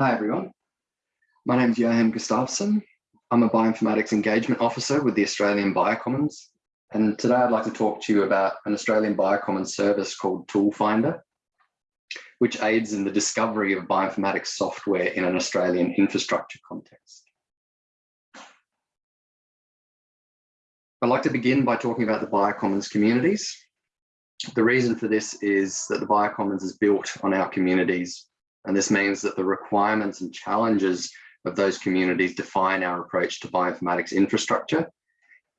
Hi everyone. My name is Johan Gustafsson. I'm a Bioinformatics Engagement Officer with the Australian Biocommons. And today I'd like to talk to you about an Australian Biocommons service called Toolfinder, which aids in the discovery of bioinformatics software in an Australian infrastructure context. I'd like to begin by talking about the Biocommons communities. The reason for this is that the Biocommons is built on our communities and this means that the requirements and challenges of those communities define our approach to bioinformatics infrastructure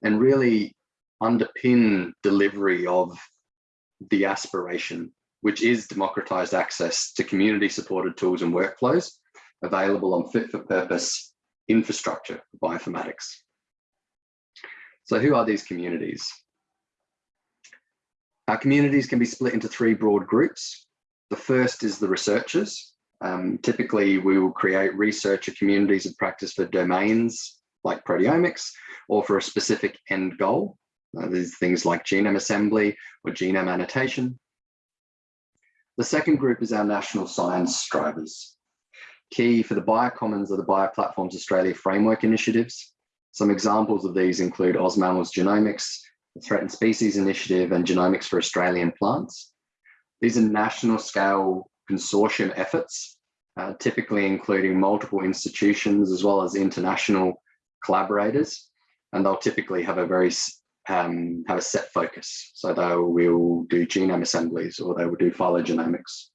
and really underpin delivery of the aspiration, which is democratized access to community supported tools and workflows available on fit for purpose infrastructure for bioinformatics. So who are these communities? Our communities can be split into three broad groups. The first is the researchers, um, typically, we will create researcher communities of practice for domains like proteomics or for a specific end goal. Uh, there's things like genome assembly or genome annotation. The second group is our national science drivers. Key for the Biocommons are the Bioplatforms Australia framework initiatives. Some examples of these include OzMammals Genomics, the Threatened Species Initiative and Genomics for Australian Plants. These are national scale consortium efforts, uh, typically including multiple institutions as well as international collaborators, and they'll typically have a very um, have a set focus. So they will do genome assemblies or they will do phylogenomics.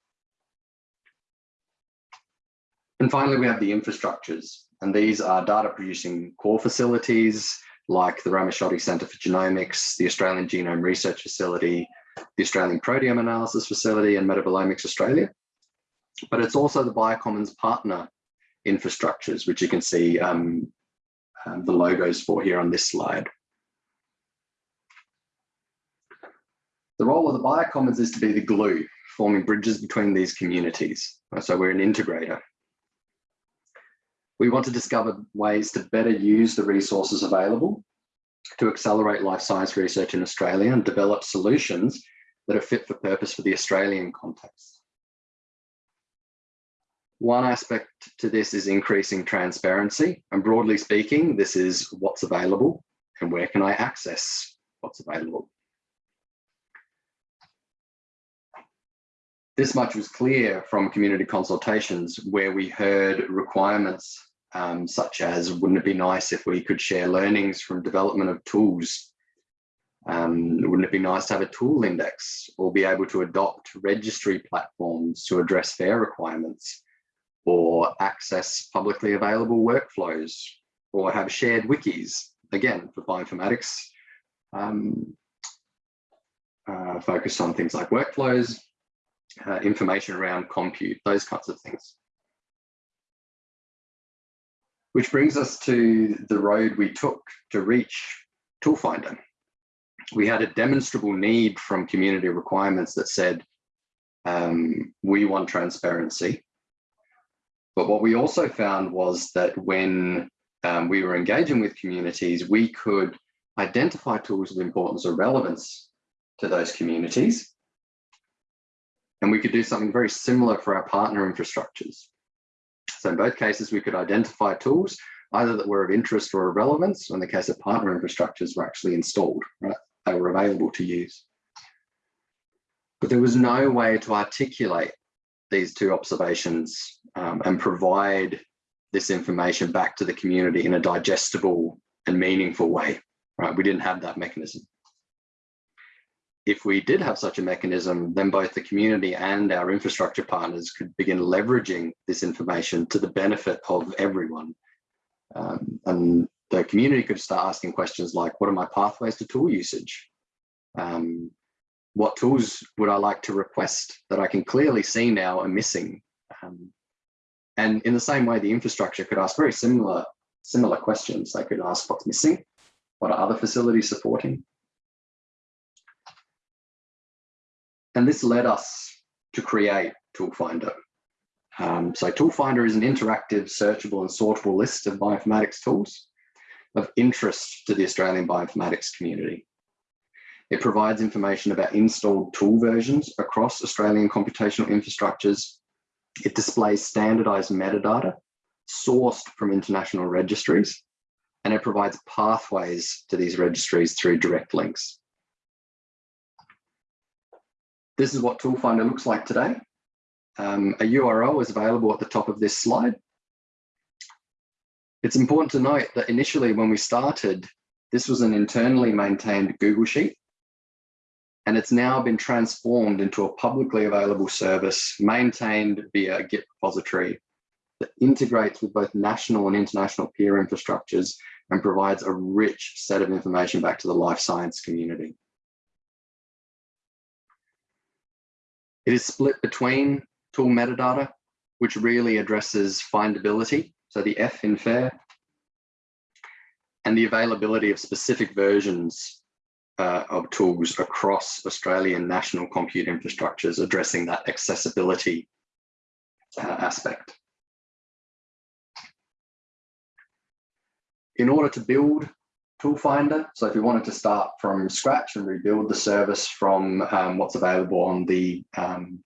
And finally, we have the infrastructures, and these are data producing core facilities like the Ramaciotti Centre for Genomics, the Australian Genome Research Facility, the Australian Proteome Analysis Facility and Metabolomics Australia but it's also the Biocommons partner infrastructures, which you can see um, um, the logos for here on this slide. The role of the Biocommons is to be the glue, forming bridges between these communities. So we're an integrator. We want to discover ways to better use the resources available to accelerate life science research in Australia and develop solutions that are fit for purpose for the Australian context. One aspect to this is increasing transparency. And broadly speaking, this is what's available and where can I access what's available. This much was clear from community consultations where we heard requirements um, such as, wouldn't it be nice if we could share learnings from development of tools? Um, wouldn't it be nice to have a tool index or be able to adopt registry platforms to address FAIR requirements? Or access publicly available workflows or have shared wikis, again, for bioinformatics, um, uh, focused on things like workflows, uh, information around compute, those kinds of things. Which brings us to the road we took to reach Toolfinder. We had a demonstrable need from community requirements that said, um, we want transparency but what we also found was that when um, we were engaging with communities, we could identify tools of importance or relevance to those communities. And we could do something very similar for our partner infrastructures. So in both cases, we could identify tools either that were of interest or of relevance. In the case of partner infrastructures were actually installed, right? They were available to use. But there was no way to articulate these two observations um, and provide this information back to the community in a digestible and meaningful way, right? We didn't have that mechanism. If we did have such a mechanism, then both the community and our infrastructure partners could begin leveraging this information to the benefit of everyone. Um, and the community could start asking questions like, what are my pathways to tool usage? Um, what tools would I like to request that I can clearly see now are missing? And in the same way, the infrastructure could ask very similar, similar questions. They could ask what's missing, what are other facilities supporting? And this led us to create Toolfinder. Um, so Toolfinder is an interactive, searchable and sortable list of bioinformatics tools of interest to the Australian bioinformatics community. It provides information about installed tool versions across Australian computational infrastructures It displays standardized metadata sourced from international registries, and it provides pathways to these registries through direct links. This is what Toolfinder looks like today. Um, a URL is available at the top of this slide. It's important to note that initially when we started, this was an internally maintained Google Sheet, and it's now been transformed into a publicly available service maintained via a Git repository that integrates with both national and international peer infrastructures and provides a rich set of information back to the life science community. It is split between tool metadata, which really addresses findability, so the F in FAIR, and the availability of specific versions uh, of tools across Australian national compute infrastructures addressing that accessibility uh, aspect. In order to build Toolfinder, so if you wanted to start from scratch and rebuild the service from um, what's available on the um,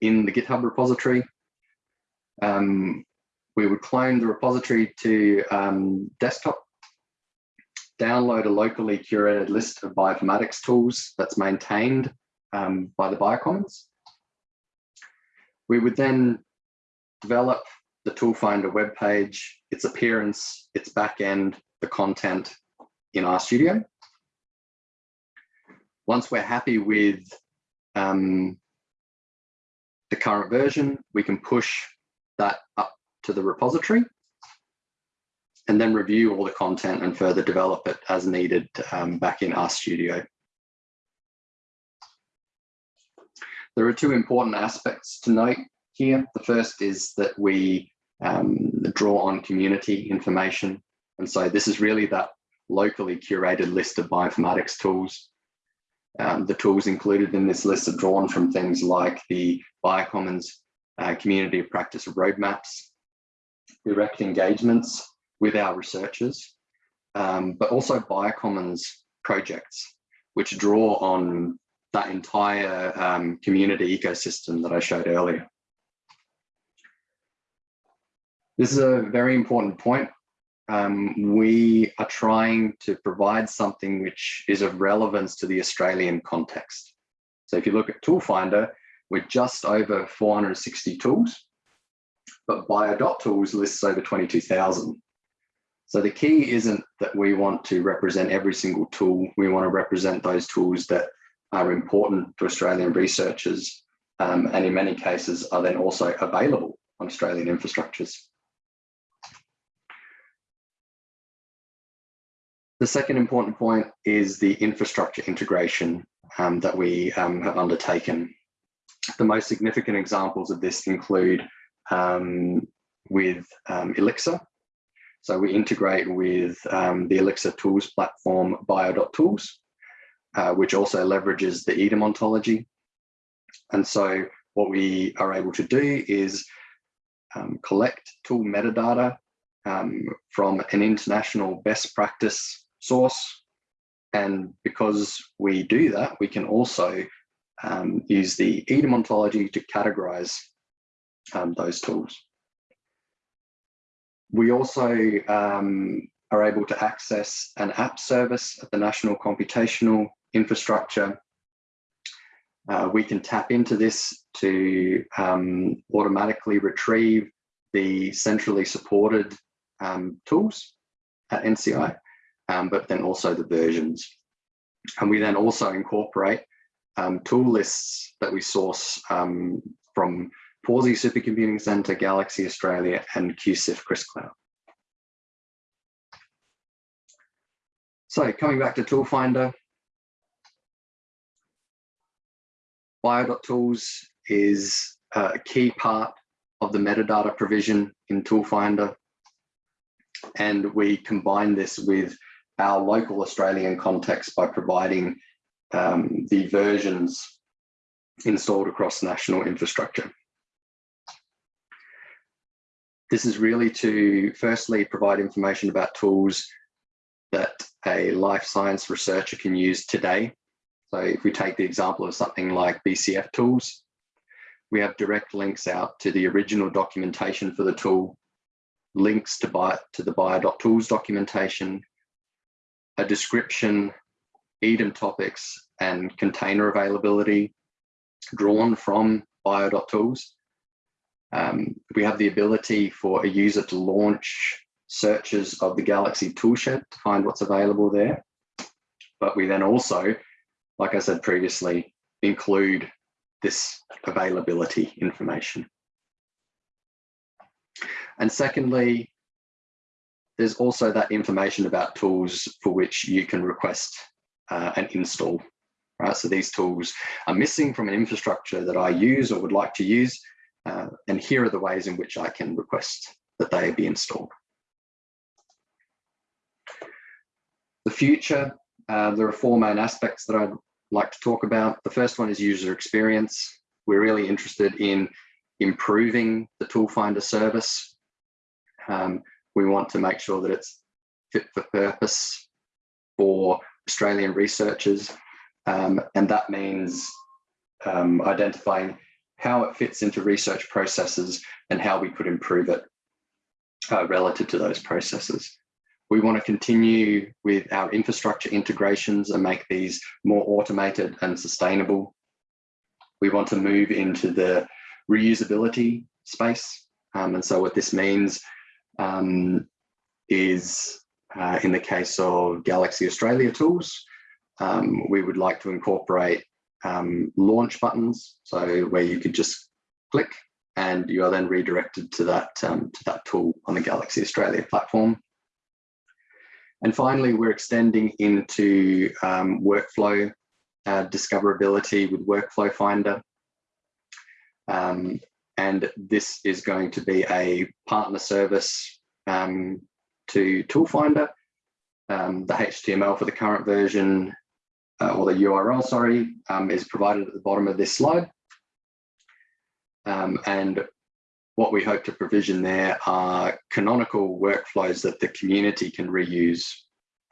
in the GitHub repository, um, we would clone the repository to um, desktop download a locally curated list of bioinformatics tools that's maintained um, by the Biocommons. We would then develop the Toolfinder web page, its appearance, its backend, the content in RStudio. Once we're happy with um, the current version, we can push that up to the repository and then review all the content and further develop it as needed um, back in RStudio. There are two important aspects to note here. The first is that we um, draw on community information. And so this is really that locally curated list of bioinformatics tools. Um, the tools included in this list are drawn from things like the Biocommons uh, community of practice roadmaps, direct engagements, with our researchers, um, but also Biocommons projects, which draw on that entire um, community ecosystem that I showed earlier. This is a very important point. Um, we are trying to provide something which is of relevance to the Australian context. So if you look at Toolfinder, we're just over 460 tools, but Bio.tools lists over 22,000. So the key isn't that we want to represent every single tool. We want to represent those tools that are important to Australian researchers um, and in many cases are then also available on Australian infrastructures. The second important point is the infrastructure integration um, that we um, have undertaken. The most significant examples of this include um, with um, Elixir, so we integrate with um, the Elixir tools platform bio.tools, uh, which also leverages the EDAM ontology. And so what we are able to do is um, collect tool metadata um, from an international best practice source. And because we do that, we can also um, use the EDAM ontology to categorize um, those tools. We also um, are able to access an app service at the National Computational Infrastructure. Uh, we can tap into this to um, automatically retrieve the centrally supported um, tools at NCI, um, but then also the versions. And we then also incorporate um, tool lists that we source um, from Pawsey Supercomputing Centre, Galaxy Australia, and QCIF QRIScloud. So coming back to Toolfinder, Bio.tools is a key part of the metadata provision in Toolfinder. And we combine this with our local Australian context by providing um, the versions installed across national infrastructure. This is really to firstly provide information about tools that a life science researcher can use today. So if we take the example of something like BCFtools, we have direct links out to the original documentation for the tool, links to, buy, to the bio.tools documentation, a description, EDAM topics, and container availability drawn from bio.tools. Um, we have the ability for a user to launch searches of the Galaxy toolshed to find what's available there. But we then also, like I said previously, include this availability information. And secondly, there's also that information about tools for which you can request uh, an install. Right? So these tools are missing from an infrastructure that I use or would like to use. Uh, and here are the ways in which I can request that they be installed. The future, uh, there are four main aspects that I'd like to talk about. The first one is user experience. We're really interested in improving the Toolfinder service. Um, we want to make sure that it's fit for purpose for Australian researchers. Um, and that means um, identifying how it fits into research processes and how we could improve it uh, relative to those processes. We want to continue with our infrastructure integrations and make these more automated and sustainable. We want to move into the reusability space. Um, and so what this means um, is uh, in the case of Galaxy Australia tools, um, we would like to incorporate um, launch buttons. So where you could just click and you are then redirected to that, um, to that tool on the Galaxy Australia platform. And finally, we're extending into um, workflow uh, discoverability with Workflow Finder. Um, and this is going to be a partner service um, to Toolfinder. Um, the HTML for the current version, uh, or the URL, sorry, um, is provided at the bottom of this slide. Um, and what we hope to provision there are canonical workflows that the community can reuse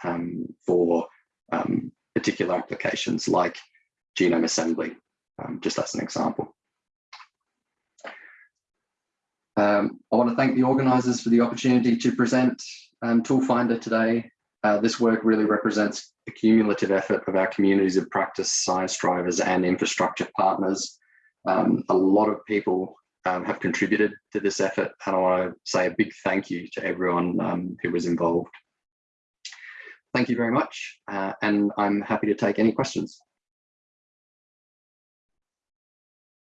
um, for um, particular applications like genome assembly, um, just as an example. Um, I want to thank the organisers for the opportunity to present um, Toolfinder today. Uh, this work really represents the cumulative effort of our communities of practice, science drivers and infrastructure partners. Um, a lot of people um, have contributed to this effort and I want to say a big thank you to everyone um, who was involved. Thank you very much uh, and I'm happy to take any questions.